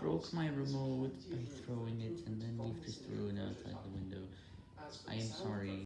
broke my remote by throwing it and then you've just thrown it outside the window. I am sorry.